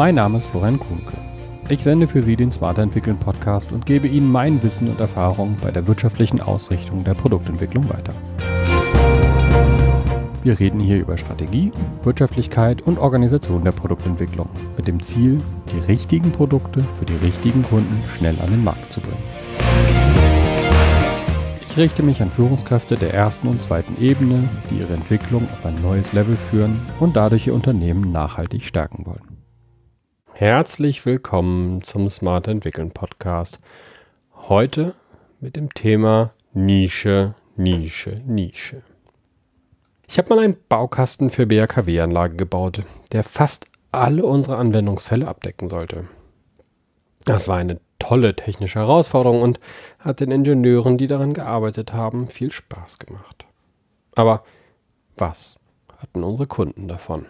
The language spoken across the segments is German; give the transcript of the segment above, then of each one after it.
Mein Name ist Florian Kuhnke. Ich sende für Sie den Smart Entwickeln Podcast und gebe Ihnen mein Wissen und Erfahrung bei der wirtschaftlichen Ausrichtung der Produktentwicklung weiter. Wir reden hier über Strategie, Wirtschaftlichkeit und Organisation der Produktentwicklung mit dem Ziel, die richtigen Produkte für die richtigen Kunden schnell an den Markt zu bringen. Ich richte mich an Führungskräfte der ersten und zweiten Ebene, die ihre Entwicklung auf ein neues Level führen und dadurch ihr Unternehmen nachhaltig stärken wollen. Herzlich willkommen zum Smart Entwickeln Podcast. Heute mit dem Thema Nische, Nische, Nische. Ich habe mal einen Baukasten für BHKW-Anlage gebaut, der fast alle unsere Anwendungsfälle abdecken sollte. Das war eine tolle technische Herausforderung und hat den Ingenieuren, die daran gearbeitet haben, viel Spaß gemacht. Aber was hatten unsere Kunden davon?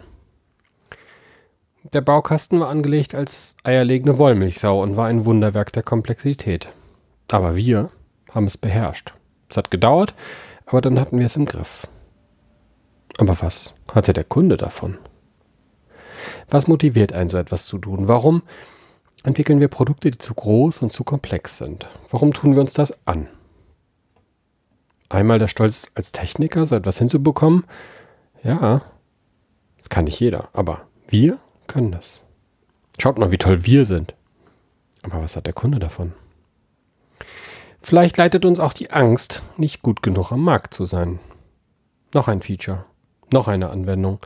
Der Baukasten war angelegt als eierlegende Wollmilchsau und war ein Wunderwerk der Komplexität. Aber wir haben es beherrscht. Es hat gedauert, aber dann hatten wir es im Griff. Aber was hatte der Kunde davon? Was motiviert einen so etwas zu tun? Warum entwickeln wir Produkte, die zu groß und zu komplex sind? Warum tun wir uns das an? Einmal der Stolz als Techniker, so etwas hinzubekommen? Ja, das kann nicht jeder, aber wir können das. Schaut mal, wie toll wir sind. Aber was hat der Kunde davon? Vielleicht leitet uns auch die Angst, nicht gut genug am Markt zu sein. Noch ein Feature. Noch eine Anwendung.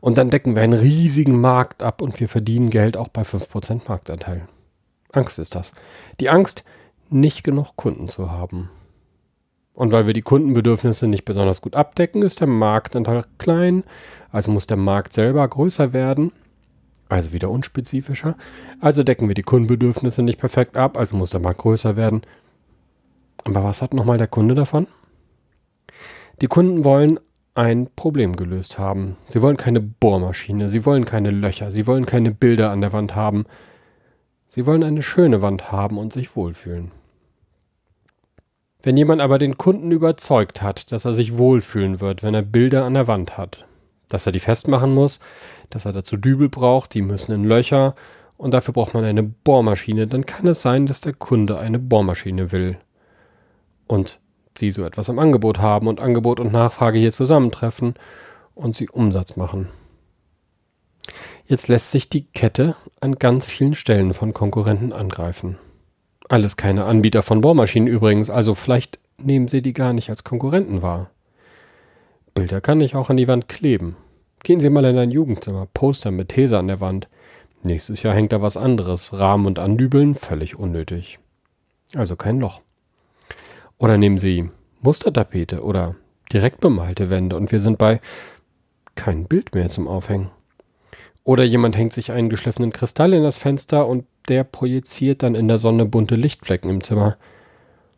Und dann decken wir einen riesigen Markt ab und wir verdienen Geld auch bei 5% Marktanteil. Angst ist das. Die Angst, nicht genug Kunden zu haben. Und weil wir die Kundenbedürfnisse nicht besonders gut abdecken, ist der Marktanteil klein, also muss der Markt selber größer werden, also wieder unspezifischer. Also decken wir die Kundenbedürfnisse nicht perfekt ab, also muss der Markt größer werden. Aber was hat nochmal der Kunde davon? Die Kunden wollen ein Problem gelöst haben. Sie wollen keine Bohrmaschine, sie wollen keine Löcher, sie wollen keine Bilder an der Wand haben. Sie wollen eine schöne Wand haben und sich wohlfühlen. Wenn jemand aber den Kunden überzeugt hat, dass er sich wohlfühlen wird, wenn er Bilder an der Wand hat, dass er die festmachen muss, dass er dazu Dübel braucht, die müssen in Löcher und dafür braucht man eine Bohrmaschine, dann kann es sein, dass der Kunde eine Bohrmaschine will. Und sie so etwas im Angebot haben und Angebot und Nachfrage hier zusammentreffen und sie Umsatz machen. Jetzt lässt sich die Kette an ganz vielen Stellen von Konkurrenten angreifen. Alles keine Anbieter von Bohrmaschinen übrigens, also vielleicht nehmen sie die gar nicht als Konkurrenten wahr. Bilder kann ich auch an die Wand kleben. Gehen Sie mal in ein Jugendzimmer, Poster mit These an der Wand. Nächstes Jahr hängt da was anderes, Rahmen und Andübeln, völlig unnötig. Also kein Loch. Oder nehmen Sie Mustertapete oder direkt bemalte Wände und wir sind bei kein Bild mehr zum Aufhängen. Oder jemand hängt sich einen geschliffenen Kristall in das Fenster und der projiziert dann in der Sonne bunte Lichtflecken im Zimmer.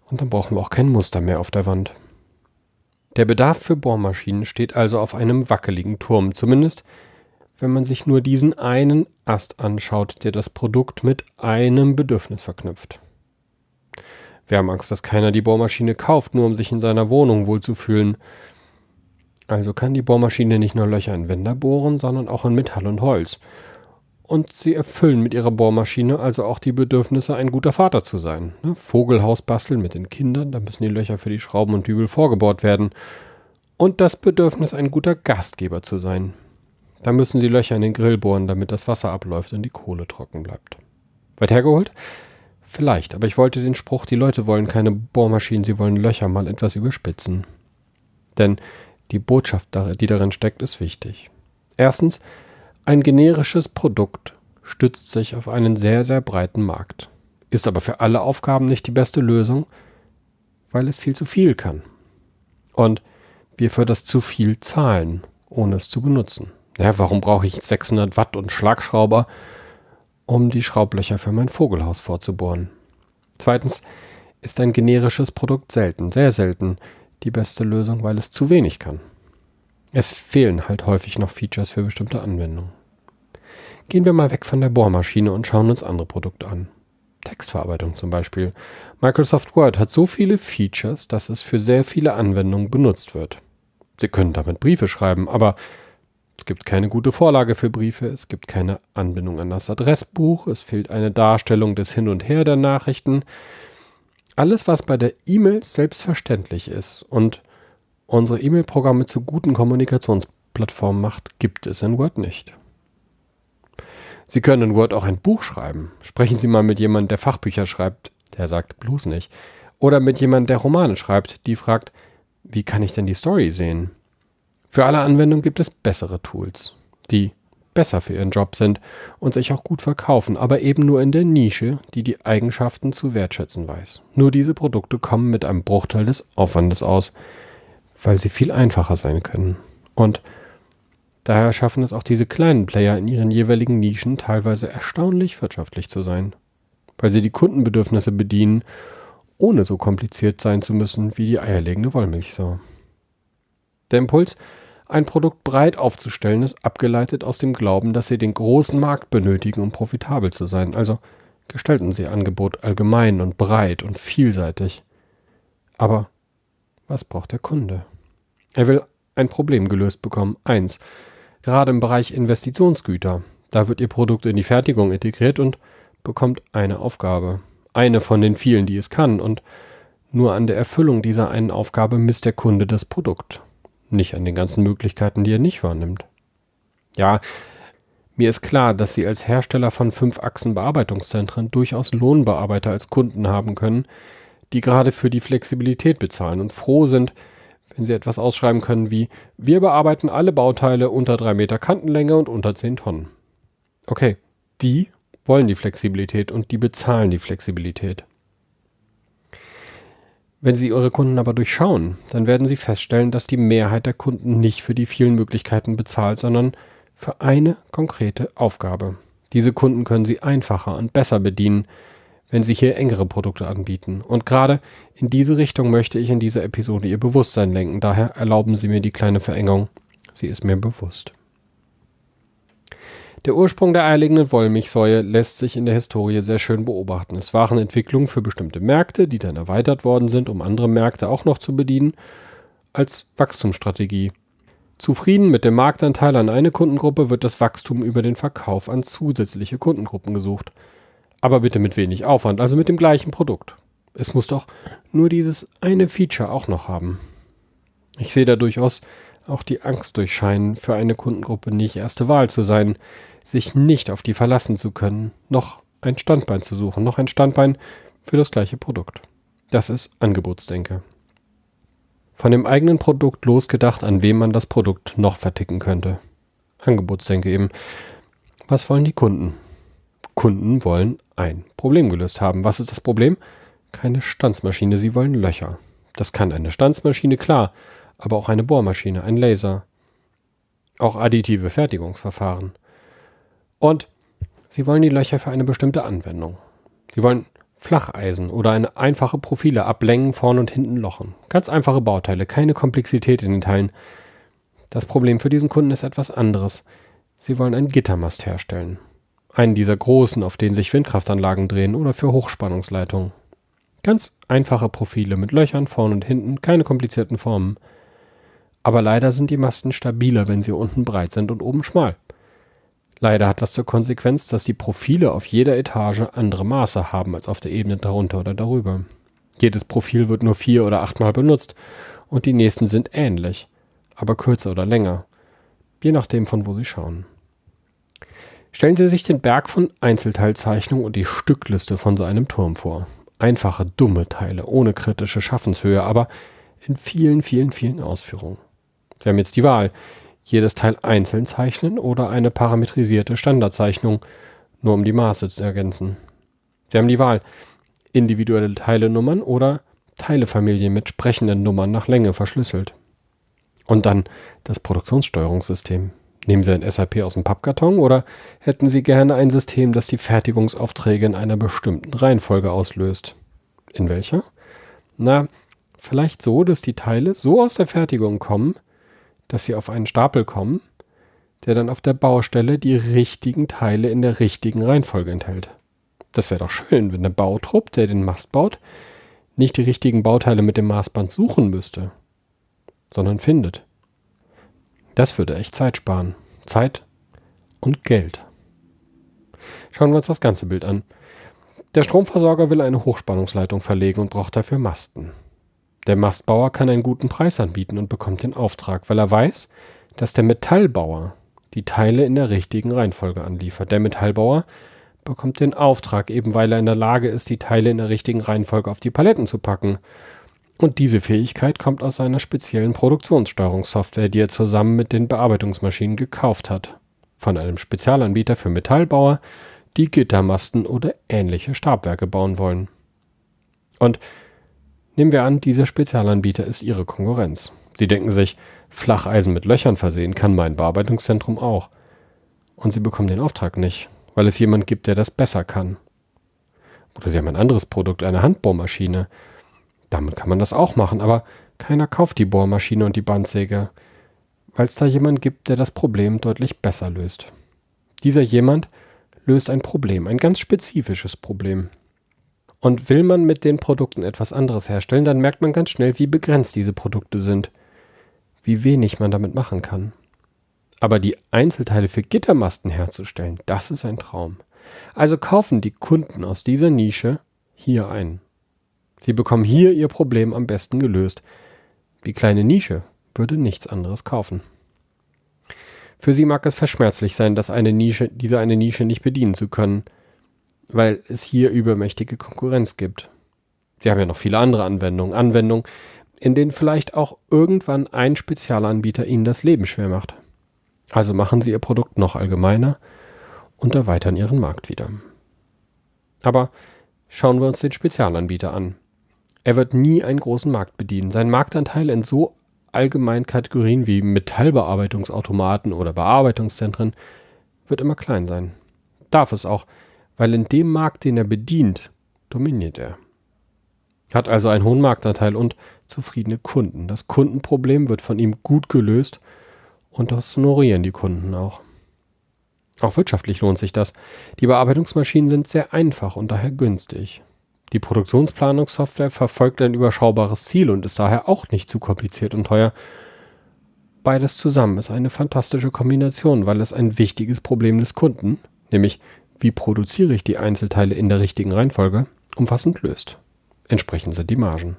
Und dann brauchen wir auch kein Muster mehr auf der Wand. Der Bedarf für Bohrmaschinen steht also auf einem wackeligen Turm, zumindest wenn man sich nur diesen einen Ast anschaut, der das Produkt mit einem Bedürfnis verknüpft. Wir haben Angst, dass keiner die Bohrmaschine kauft, nur um sich in seiner Wohnung wohlzufühlen. Also kann die Bohrmaschine nicht nur Löcher in Wände bohren, sondern auch in Metall und Holz. Und sie erfüllen mit ihrer Bohrmaschine also auch die Bedürfnisse, ein guter Vater zu sein. Ne? Vogelhaus basteln mit den Kindern, da müssen die Löcher für die Schrauben und Dübel vorgebohrt werden. Und das Bedürfnis, ein guter Gastgeber zu sein. Da müssen sie Löcher in den Grill bohren, damit das Wasser abläuft und die Kohle trocken bleibt. Weit hergeholt? Vielleicht, aber ich wollte den Spruch, die Leute wollen keine Bohrmaschinen, sie wollen Löcher mal etwas überspitzen. Denn die Botschaft, die darin steckt, ist wichtig. Erstens, ein generisches Produkt stützt sich auf einen sehr, sehr breiten Markt, ist aber für alle Aufgaben nicht die beste Lösung, weil es viel zu viel kann. Und wir für das zu viel zahlen, ohne es zu benutzen. Ja, warum brauche ich 600 Watt und Schlagschrauber, um die Schraublöcher für mein Vogelhaus vorzubohren. Zweitens ist ein generisches Produkt selten, sehr selten, die beste Lösung, weil es zu wenig kann. Es fehlen halt häufig noch Features für bestimmte Anwendungen. Gehen wir mal weg von der Bohrmaschine und schauen uns andere Produkte an. Textverarbeitung zum Beispiel. Microsoft Word hat so viele Features, dass es für sehr viele Anwendungen benutzt wird. Sie können damit Briefe schreiben, aber Es gibt keine gute Vorlage für Briefe, es gibt keine Anbindung an das Adressbuch, es fehlt eine Darstellung des Hin und Her der Nachrichten. Alles, was bei der E-Mail selbstverständlich ist und unsere E-Mail-Programme zu guten Kommunikationsplattformen macht, gibt es in Word nicht. Sie können in Word auch ein Buch schreiben. Sprechen Sie mal mit jemandem, der Fachbücher schreibt, der sagt bloß nicht. Oder mit jemandem, der Romane schreibt, die fragt, wie kann ich denn die Story sehen? Für alle Anwendungen gibt es bessere Tools, die besser für ihren Job sind und sich auch gut verkaufen, aber eben nur in der Nische, die die Eigenschaften zu wertschätzen weiß. Nur diese Produkte kommen mit einem Bruchteil des Aufwandes aus, weil sie viel einfacher sein können. Und daher schaffen es auch diese kleinen Player in ihren jeweiligen Nischen teilweise erstaunlich wirtschaftlich zu sein, weil sie die Kundenbedürfnisse bedienen, ohne so kompliziert sein zu müssen wie die eierlegende Wollmilchsau. Der Impuls, ein Produkt breit aufzustellen, ist abgeleitet aus dem Glauben, dass Sie den großen Markt benötigen, um profitabel zu sein. Also gestalten Sie Angebot allgemein und breit und vielseitig. Aber was braucht der Kunde? Er will ein Problem gelöst bekommen. Eins. Gerade im Bereich Investitionsgüter. Da wird Ihr Produkt in die Fertigung integriert und bekommt eine Aufgabe. Eine von den vielen, die es kann. Und nur an der Erfüllung dieser einen Aufgabe misst der Kunde das Produkt nicht an den ganzen Möglichkeiten, die er nicht wahrnimmt. Ja, mir ist klar, dass Sie als Hersteller von Fünf-Achsen-Bearbeitungszentren durchaus Lohnbearbeiter als Kunden haben können, die gerade für die Flexibilität bezahlen und froh sind, wenn sie etwas ausschreiben können wie wir bearbeiten alle Bauteile unter drei Meter Kantenlänge und unter zehn Tonnen. Okay, die wollen die Flexibilität und die bezahlen die Flexibilität. Wenn Sie Ihre Kunden aber durchschauen, dann werden Sie feststellen, dass die Mehrheit der Kunden nicht für die vielen Möglichkeiten bezahlt, sondern für eine konkrete Aufgabe. Diese Kunden können Sie einfacher und besser bedienen, wenn Sie hier engere Produkte anbieten. Und gerade in diese Richtung möchte ich in dieser Episode Ihr Bewusstsein lenken. Daher erlauben Sie mir die kleine Verengung. Sie ist mir bewusst. Der Ursprung der eierlegenden Wollmilchsäue lässt sich in der Historie sehr schön beobachten. Es waren Entwicklungen für bestimmte Märkte, die dann erweitert worden sind, um andere Märkte auch noch zu bedienen, als Wachstumsstrategie. Zufrieden mit dem Marktanteil an eine Kundengruppe wird das Wachstum über den Verkauf an zusätzliche Kundengruppen gesucht. Aber bitte mit wenig Aufwand, also mit dem gleichen Produkt. Es muss doch nur dieses eine Feature auch noch haben. Ich sehe da durchaus auch die Angst durchscheinen, für eine Kundengruppe nicht erste Wahl zu sein, sich nicht auf die verlassen zu können, noch ein Standbein zu suchen, noch ein Standbein für das gleiche Produkt. Das ist Angebotsdenke. Von dem eigenen Produkt losgedacht, an wem man das Produkt noch verticken könnte. Angebotsdenke eben. Was wollen die Kunden? Kunden wollen ein Problem gelöst haben. Was ist das Problem? Keine Stanzmaschine, sie wollen Löcher. Das kann eine Stanzmaschine, klar, aber auch eine Bohrmaschine, ein Laser. Auch additive Fertigungsverfahren. Und Sie wollen die Löcher für eine bestimmte Anwendung. Sie wollen Flacheisen oder eine einfache Profile ablängen, vorn und hinten lochen. Ganz einfache Bauteile, keine Komplexität in den Teilen. Das Problem für diesen Kunden ist etwas anderes. Sie wollen einen Gittermast herstellen. Einen dieser großen, auf denen sich Windkraftanlagen drehen oder für Hochspannungsleitungen. Ganz einfache Profile mit Löchern vorn und hinten, keine komplizierten Formen. Aber leider sind die Masten stabiler, wenn sie unten breit sind und oben schmal. Leider hat das zur Konsequenz, dass die Profile auf jeder Etage andere Maße haben als auf der Ebene darunter oder darüber. Jedes Profil wird nur vier oder achtmal benutzt und die nächsten sind ähnlich, aber kürzer oder länger, je nachdem von wo Sie schauen. Stellen Sie sich den Berg von Einzelteilzeichnungen und die Stückliste von so einem Turm vor. Einfache, dumme Teile, ohne kritische Schaffenshöhe, aber in vielen, vielen, vielen Ausführungen. Sie haben jetzt die Wahl jedes Teil einzeln zeichnen oder eine parametrisierte Standardzeichnung, nur um die Maße zu ergänzen. Sie haben die Wahl, individuelle Teilenummern oder Teilefamilien mit sprechenden Nummern nach Länge verschlüsselt. Und dann das Produktionssteuerungssystem. Nehmen Sie ein SAP aus dem Pappkarton oder hätten Sie gerne ein System, das die Fertigungsaufträge in einer bestimmten Reihenfolge auslöst? In welcher? Na, vielleicht so, dass die Teile so aus der Fertigung kommen, dass sie auf einen Stapel kommen, der dann auf der Baustelle die richtigen Teile in der richtigen Reihenfolge enthält. Das wäre doch schön, wenn der Bautrupp, der den Mast baut, nicht die richtigen Bauteile mit dem Maßband suchen müsste, sondern findet. Das würde echt Zeit sparen. Zeit und Geld. Schauen wir uns das ganze Bild an. Der Stromversorger will eine Hochspannungsleitung verlegen und braucht dafür Masten. Der Mastbauer kann einen guten Preis anbieten und bekommt den Auftrag, weil er weiß, dass der Metallbauer die Teile in der richtigen Reihenfolge anliefert. Der Metallbauer bekommt den Auftrag, eben weil er in der Lage ist, die Teile in der richtigen Reihenfolge auf die Paletten zu packen. Und diese Fähigkeit kommt aus seiner speziellen Produktionssteuerungssoftware, die er zusammen mit den Bearbeitungsmaschinen gekauft hat. Von einem Spezialanbieter für Metallbauer, die Gittermasten oder ähnliche Stabwerke bauen wollen. Und nehmen wir an, dieser Spezialanbieter ist Ihre Konkurrenz. Sie denken sich, Flacheisen mit Löchern versehen kann mein Bearbeitungszentrum auch. Und Sie bekommen den Auftrag nicht, weil es jemand gibt, der das besser kann. Oder Sie haben ein anderes Produkt, eine Handbohrmaschine. Damit kann man das auch machen, aber keiner kauft die Bohrmaschine und die Bandsäge, weil es da jemand gibt, der das Problem deutlich besser löst. Dieser jemand löst ein Problem, ein ganz spezifisches Problem. Und will man mit den Produkten etwas anderes herstellen, dann merkt man ganz schnell, wie begrenzt diese Produkte sind, wie wenig man damit machen kann. Aber die Einzelteile für Gittermasten herzustellen, das ist ein Traum. Also kaufen die Kunden aus dieser Nische hier ein. Sie bekommen hier ihr Problem am besten gelöst. Die kleine Nische würde nichts anderes kaufen. Für sie mag es verschmerzlich sein, dass eine Nische, diese eine Nische nicht bedienen zu können, weil es hier übermächtige Konkurrenz gibt. Sie haben ja noch viele andere Anwendungen, Anwendungen, in denen vielleicht auch irgendwann ein Spezialanbieter Ihnen das Leben schwer macht. Also machen Sie Ihr Produkt noch allgemeiner und erweitern Ihren Markt wieder. Aber schauen wir uns den Spezialanbieter an. Er wird nie einen großen Markt bedienen. Sein Marktanteil in so allgemeinen Kategorien wie Metallbearbeitungsautomaten oder Bearbeitungszentren wird immer klein sein. Darf es auch, weil in dem Markt, den er bedient, dominiert er. Hat also einen hohen Marktanteil und zufriedene Kunden. Das Kundenproblem wird von ihm gut gelöst und das honorieren die Kunden auch. Auch wirtschaftlich lohnt sich das. Die Bearbeitungsmaschinen sind sehr einfach und daher günstig. Die Produktionsplanungssoftware verfolgt ein überschaubares Ziel und ist daher auch nicht zu kompliziert und teuer. Beides zusammen ist eine fantastische Kombination, weil es ein wichtiges Problem des Kunden, nämlich wie produziere ich die Einzelteile in der richtigen Reihenfolge, umfassend löst. Entsprechend sind die Margen.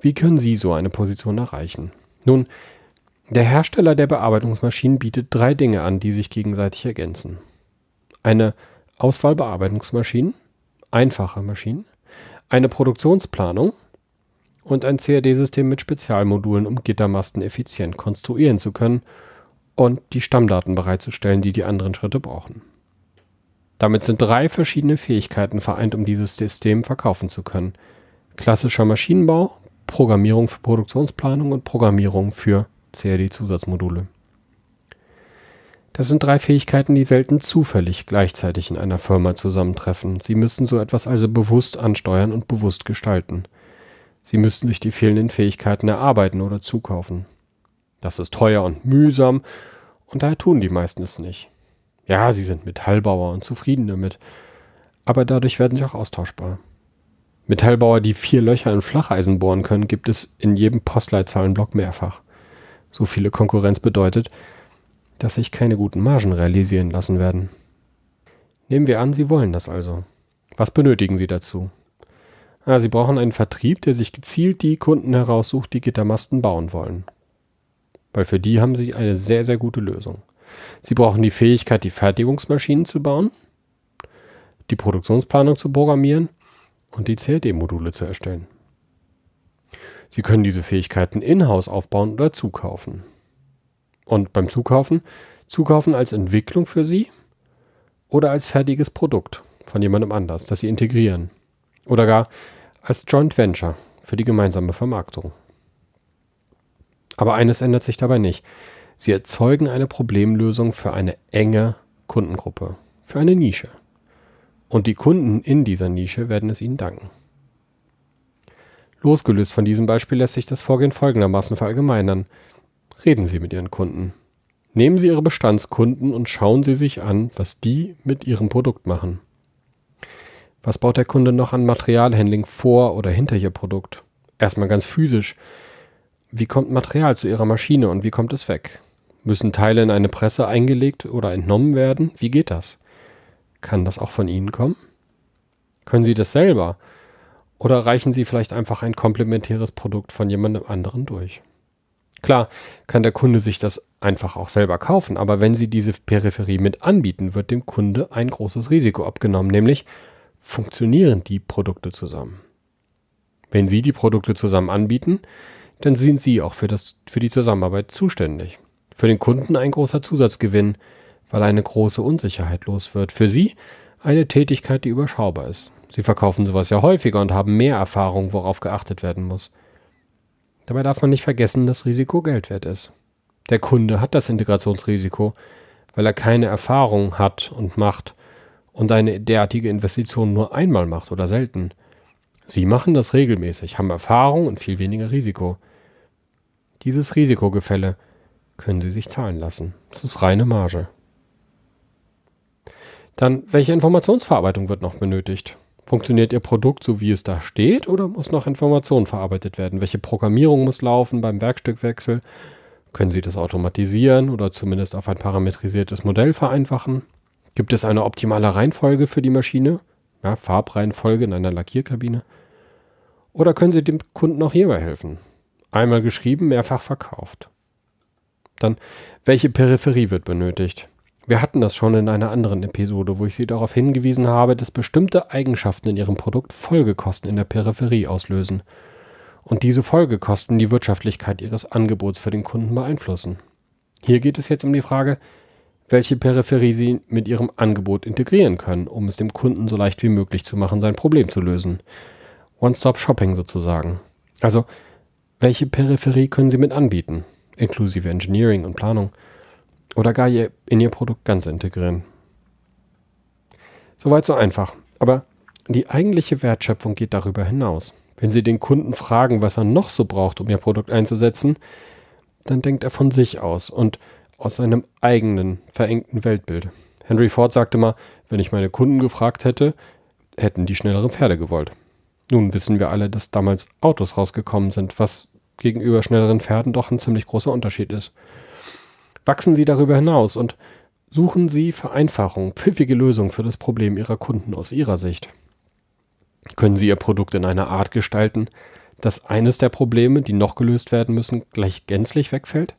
Wie können Sie so eine Position erreichen? Nun, der Hersteller der Bearbeitungsmaschinen bietet drei Dinge an, die sich gegenseitig ergänzen. Eine Auswahl Bearbeitungsmaschinen, einfache Maschinen, eine Produktionsplanung und ein CAD-System mit Spezialmodulen, um Gittermasten effizient konstruieren zu können und die Stammdaten bereitzustellen, die die anderen Schritte brauchen. Damit sind drei verschiedene Fähigkeiten vereint, um dieses System verkaufen zu können. Klassischer Maschinenbau, Programmierung für Produktionsplanung und Programmierung für CAD-Zusatzmodule. Das sind drei Fähigkeiten, die selten zufällig gleichzeitig in einer Firma zusammentreffen. Sie müssen so etwas also bewusst ansteuern und bewusst gestalten. Sie müssen sich die fehlenden Fähigkeiten erarbeiten oder zukaufen. Das ist teuer und mühsam und daher tun die meisten es nicht. Ja, sie sind Metallbauer und zufrieden damit, aber dadurch werden sie auch austauschbar. Metallbauer, die vier Löcher in Flacheisen bohren können, gibt es in jedem Postleitzahlenblock mehrfach. So viele Konkurrenz bedeutet, dass sich keine guten Margen realisieren lassen werden. Nehmen wir an, Sie wollen das also. Was benötigen Sie dazu? Ah, Sie brauchen einen Vertrieb, der sich gezielt die Kunden heraussucht, die Gittermasten bauen wollen. Weil für die haben Sie eine sehr, sehr gute Lösung. Sie brauchen die Fähigkeit, die Fertigungsmaschinen zu bauen, die Produktionsplanung zu programmieren und die CAD-Module zu erstellen. Sie können diese Fähigkeiten in-house aufbauen oder zukaufen. Und beim Zukaufen, zukaufen als Entwicklung für Sie oder als fertiges Produkt von jemandem anders, das Sie integrieren. Oder gar als Joint Venture für die gemeinsame Vermarktung. Aber eines ändert sich dabei nicht. Sie erzeugen eine Problemlösung für eine enge Kundengruppe, für eine Nische. Und die Kunden in dieser Nische werden es Ihnen danken. Losgelöst von diesem Beispiel lässt sich das Vorgehen folgendermaßen verallgemeinern. Reden Sie mit Ihren Kunden. Nehmen Sie Ihre Bestandskunden und schauen Sie sich an, was die mit Ihrem Produkt machen. Was baut der Kunde noch an Materialhandling vor oder hinter Ihr Produkt? Erstmal ganz physisch. Wie kommt Material zu Ihrer Maschine und wie kommt es weg? Müssen Teile in eine Presse eingelegt oder entnommen werden? Wie geht das? Kann das auch von Ihnen kommen? Können Sie das selber? Oder reichen Sie vielleicht einfach ein komplementäres Produkt von jemandem anderen durch? Klar, kann der Kunde sich das einfach auch selber kaufen, aber wenn Sie diese Peripherie mit anbieten, wird dem Kunde ein großes Risiko abgenommen, nämlich funktionieren die Produkte zusammen. Wenn Sie die Produkte zusammen anbieten, dann sind Sie auch für, das, für die Zusammenarbeit zuständig. Für den Kunden ein großer Zusatzgewinn, weil eine große Unsicherheit los wird. Für Sie eine Tätigkeit, die überschaubar ist. Sie verkaufen sowas ja häufiger und haben mehr Erfahrung, worauf geachtet werden muss. Dabei darf man nicht vergessen, dass Risiko Geld wert ist. Der Kunde hat das Integrationsrisiko, weil er keine Erfahrung hat und macht und eine derartige Investition nur einmal macht oder selten. Sie machen das regelmäßig, haben Erfahrung und viel weniger Risiko. Dieses Risikogefälle können Sie sich zahlen lassen. Das ist reine Marge. Dann, welche Informationsverarbeitung wird noch benötigt? Funktioniert Ihr Produkt so, wie es da steht, oder muss noch Information verarbeitet werden? Welche Programmierung muss laufen beim Werkstückwechsel? Können Sie das automatisieren oder zumindest auf ein parametrisiertes Modell vereinfachen? Gibt es eine optimale Reihenfolge für die Maschine? Ja, Farbreihenfolge in einer Lackierkabine? Oder können Sie dem Kunden auch hierbei helfen? Einmal geschrieben, mehrfach verkauft. Dann, welche Peripherie wird benötigt? Wir hatten das schon in einer anderen Episode, wo ich Sie darauf hingewiesen habe, dass bestimmte Eigenschaften in Ihrem Produkt Folgekosten in der Peripherie auslösen und diese Folgekosten die Wirtschaftlichkeit Ihres Angebots für den Kunden beeinflussen. Hier geht es jetzt um die Frage, welche Peripherie Sie mit Ihrem Angebot integrieren können, um es dem Kunden so leicht wie möglich zu machen, sein Problem zu lösen. One-Stop-Shopping sozusagen. Also, welche Peripherie können Sie mit anbieten, inklusive Engineering und Planung? Oder gar in Ihr Produkt ganz integrieren. Soweit so einfach. Aber die eigentliche Wertschöpfung geht darüber hinaus. Wenn Sie den Kunden fragen, was er noch so braucht, um Ihr Produkt einzusetzen, dann denkt er von sich aus und aus seinem eigenen verengten Weltbild. Henry Ford sagte mal, wenn ich meine Kunden gefragt hätte, hätten die schnellere Pferde gewollt. Nun wissen wir alle, dass damals Autos rausgekommen sind, was gegenüber schnelleren Pferden doch ein ziemlich großer Unterschied ist. Wachsen Sie darüber hinaus und suchen Sie Vereinfachung, pfiffige Lösungen für das Problem Ihrer Kunden aus Ihrer Sicht. Können Sie Ihr Produkt in einer Art gestalten, dass eines der Probleme, die noch gelöst werden müssen, gleich gänzlich wegfällt?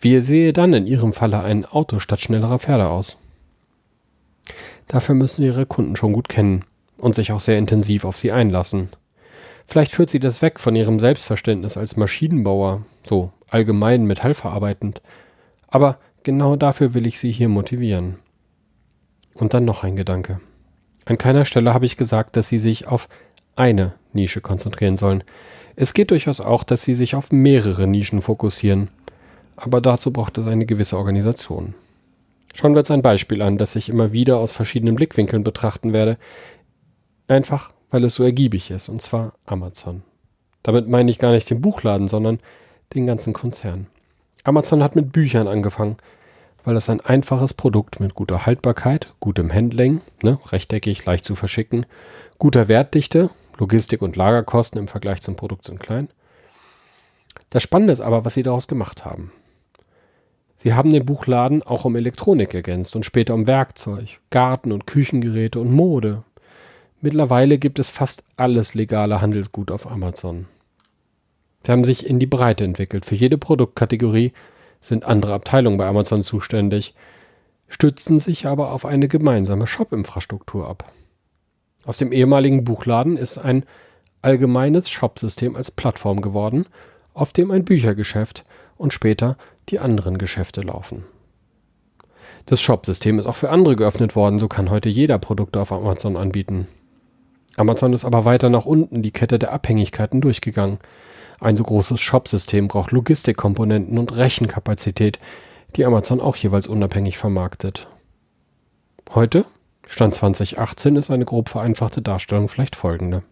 Wie sehe dann in Ihrem Falle ein Auto statt schnellerer Pferde aus? Dafür müssen Sie Ihre Kunden schon gut kennen und sich auch sehr intensiv auf sie einlassen. Vielleicht führt Sie das weg von Ihrem Selbstverständnis als Maschinenbauer, so allgemein metallverarbeitend, aber genau dafür will ich Sie hier motivieren. Und dann noch ein Gedanke. An keiner Stelle habe ich gesagt, dass Sie sich auf eine Nische konzentrieren sollen. Es geht durchaus auch, dass Sie sich auf mehrere Nischen fokussieren. Aber dazu braucht es eine gewisse Organisation. Schauen wir uns ein Beispiel an, das ich immer wieder aus verschiedenen Blickwinkeln betrachten werde. Einfach, weil es so ergiebig ist, und zwar Amazon. Damit meine ich gar nicht den Buchladen, sondern den ganzen Konzern. Amazon hat mit Büchern angefangen, weil es ein einfaches Produkt mit guter Haltbarkeit, gutem Handling, ne, rechteckig, leicht zu verschicken, guter Wertdichte, Logistik und Lagerkosten im Vergleich zum Produkt sind klein. Das Spannende ist aber, was sie daraus gemacht haben. Sie haben den Buchladen auch um Elektronik ergänzt und später um Werkzeug, Garten- und Küchengeräte und Mode. Mittlerweile gibt es fast alles legale Handelsgut auf Amazon. Sie haben sich in die Breite entwickelt. Für jede Produktkategorie sind andere Abteilungen bei Amazon zuständig, stützen sich aber auf eine gemeinsame Shop-Infrastruktur ab. Aus dem ehemaligen Buchladen ist ein allgemeines Shop-System als Plattform geworden, auf dem ein Büchergeschäft und später die anderen Geschäfte laufen. Das Shop-System ist auch für andere geöffnet worden, so kann heute jeder Produkte auf Amazon anbieten. Amazon ist aber weiter nach unten die Kette der Abhängigkeiten durchgegangen. Ein so großes Shop-System braucht Logistikkomponenten und Rechenkapazität, die Amazon auch jeweils unabhängig vermarktet. Heute, Stand 2018, ist eine grob vereinfachte Darstellung vielleicht folgende.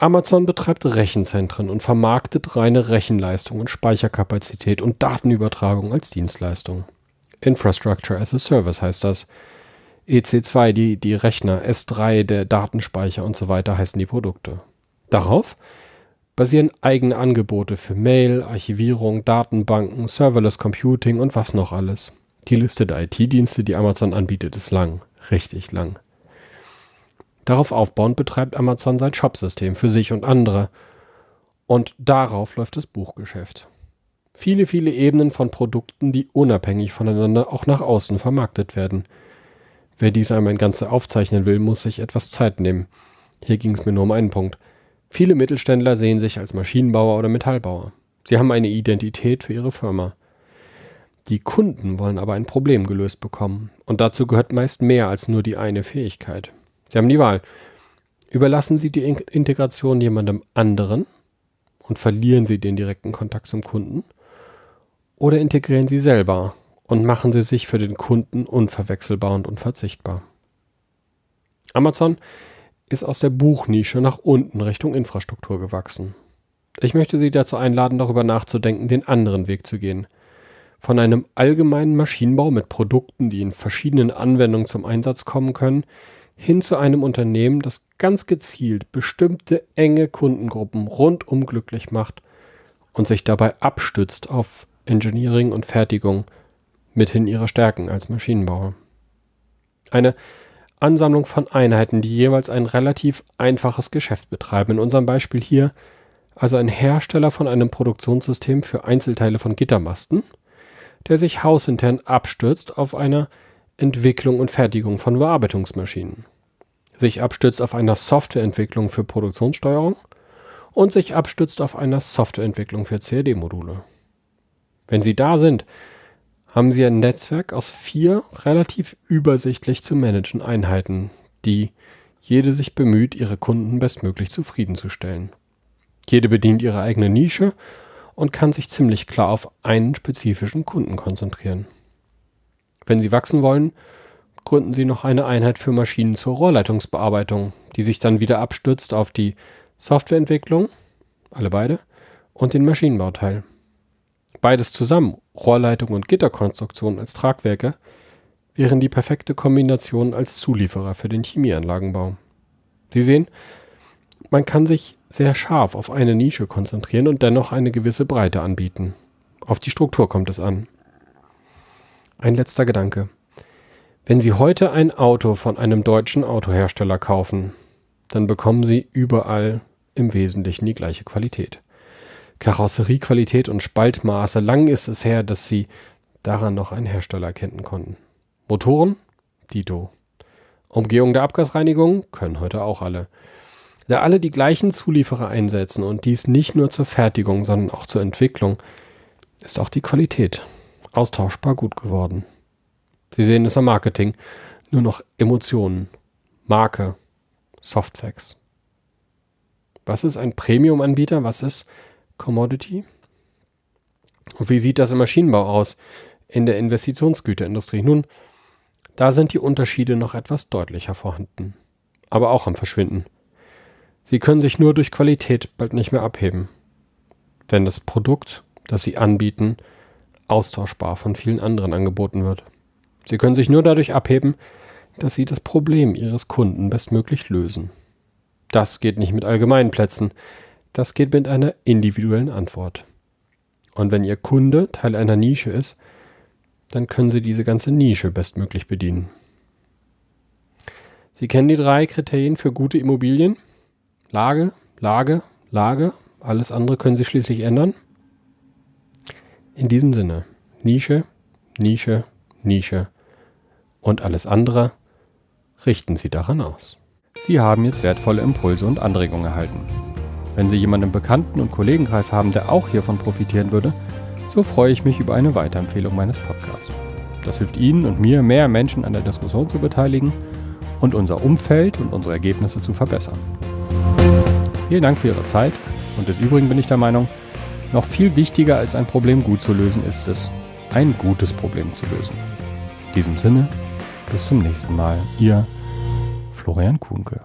Amazon betreibt Rechenzentren und vermarktet reine Rechenleistung und Speicherkapazität und Datenübertragung als Dienstleistung. Infrastructure as a Service heißt das. EC2, die, die Rechner, S3, der Datenspeicher und so weiter heißen die Produkte. Darauf basieren eigene Angebote für Mail, Archivierung, Datenbanken, Serverless Computing und was noch alles. Die Liste der IT-Dienste, die Amazon anbietet, ist lang, richtig lang. Darauf aufbauend betreibt Amazon sein Shopsystem für sich und andere. Und darauf läuft das Buchgeschäft. Viele, viele Ebenen von Produkten, die unabhängig voneinander auch nach außen vermarktet werden. Wer dies einmal in Ganze aufzeichnen will, muss sich etwas Zeit nehmen. Hier ging es mir nur um einen Punkt. Viele Mittelständler sehen sich als Maschinenbauer oder Metallbauer. Sie haben eine Identität für ihre Firma. Die Kunden wollen aber ein Problem gelöst bekommen. Und dazu gehört meist mehr als nur die eine Fähigkeit. Sie haben die Wahl. Überlassen Sie die Integration jemandem anderen und verlieren Sie den direkten Kontakt zum Kunden? Oder integrieren Sie selber und machen Sie sich für den Kunden unverwechselbar und unverzichtbar? Amazon ist aus der Buchnische nach unten Richtung Infrastruktur gewachsen. Ich möchte Sie dazu einladen, darüber nachzudenken, den anderen Weg zu gehen. Von einem allgemeinen Maschinenbau mit Produkten, die in verschiedenen Anwendungen zum Einsatz kommen können, hin zu einem Unternehmen, das ganz gezielt bestimmte enge Kundengruppen rundum glücklich macht und sich dabei abstützt auf Engineering und Fertigung mithin ihrer Stärken als Maschinenbauer. Eine Ansammlung von Einheiten, die jeweils ein relativ einfaches Geschäft betreiben. In unserem Beispiel hier also ein Hersteller von einem Produktionssystem für Einzelteile von Gittermasten, der sich hausintern abstürzt auf einer Entwicklung und Fertigung von Bearbeitungsmaschinen, sich abstützt auf einer Softwareentwicklung für Produktionssteuerung und sich abstützt auf einer Softwareentwicklung für CAD-Module. Wenn Sie da sind, haben Sie ein Netzwerk aus vier relativ übersichtlich zu managen Einheiten, die jede sich bemüht, ihre Kunden bestmöglich zufriedenzustellen. Jede bedient ihre eigene Nische und kann sich ziemlich klar auf einen spezifischen Kunden konzentrieren. Wenn Sie wachsen wollen, gründen Sie noch eine Einheit für Maschinen zur Rohrleitungsbearbeitung, die sich dann wieder abstützt auf die Softwareentwicklung, alle beide, und den Maschinenbauteil. Beides zusammen, Rohrleitung und Gitterkonstruktion als Tragwerke, wären die perfekte Kombination als Zulieferer für den Chemieanlagenbau. Sie sehen, man kann sich sehr scharf auf eine Nische konzentrieren und dennoch eine gewisse Breite anbieten. Auf die Struktur kommt es an. Ein letzter Gedanke. Wenn Sie heute ein Auto von einem deutschen Autohersteller kaufen, dann bekommen Sie überall im Wesentlichen die gleiche Qualität. Karosseriequalität und Spaltmaße. Lang ist es her, dass sie daran noch einen Hersteller erkennen konnten. Motoren? Dito. Umgehung der Abgasreinigung? Können heute auch alle. Da alle die gleichen Zulieferer einsetzen und dies nicht nur zur Fertigung, sondern auch zur Entwicklung, ist auch die Qualität austauschbar gut geworden. Sie sehen es am Marketing. Nur noch Emotionen, Marke, Softfacts. Was ist ein Premium-Anbieter? Was ist Commodity. Und wie sieht das im Maschinenbau aus, in der Investitionsgüterindustrie? Nun, da sind die Unterschiede noch etwas deutlicher vorhanden, aber auch am Verschwinden. Sie können sich nur durch Qualität bald nicht mehr abheben, wenn das Produkt, das sie anbieten, austauschbar von vielen anderen angeboten wird. Sie können sich nur dadurch abheben, dass sie das Problem ihres Kunden bestmöglich lösen. Das geht nicht mit allgemeinen Plätzen, das geht mit einer individuellen Antwort. Und wenn Ihr Kunde Teil einer Nische ist, dann können Sie diese ganze Nische bestmöglich bedienen. Sie kennen die drei Kriterien für gute Immobilien. Lage, Lage, Lage. Alles andere können Sie schließlich ändern. In diesem Sinne, Nische, Nische, Nische und alles andere richten Sie daran aus. Sie haben jetzt wertvolle Impulse und Anregungen erhalten. Wenn Sie jemanden im Bekannten- und Kollegenkreis haben, der auch hiervon profitieren würde, so freue ich mich über eine Weiterempfehlung meines Podcasts. Das hilft Ihnen und mir, mehr Menschen an der Diskussion zu beteiligen und unser Umfeld und unsere Ergebnisse zu verbessern. Vielen Dank für Ihre Zeit und des Übrigen bin ich der Meinung, noch viel wichtiger als ein Problem gut zu lösen ist es, ein gutes Problem zu lösen. In diesem Sinne, bis zum nächsten Mal. Ihr Florian Kuhnke.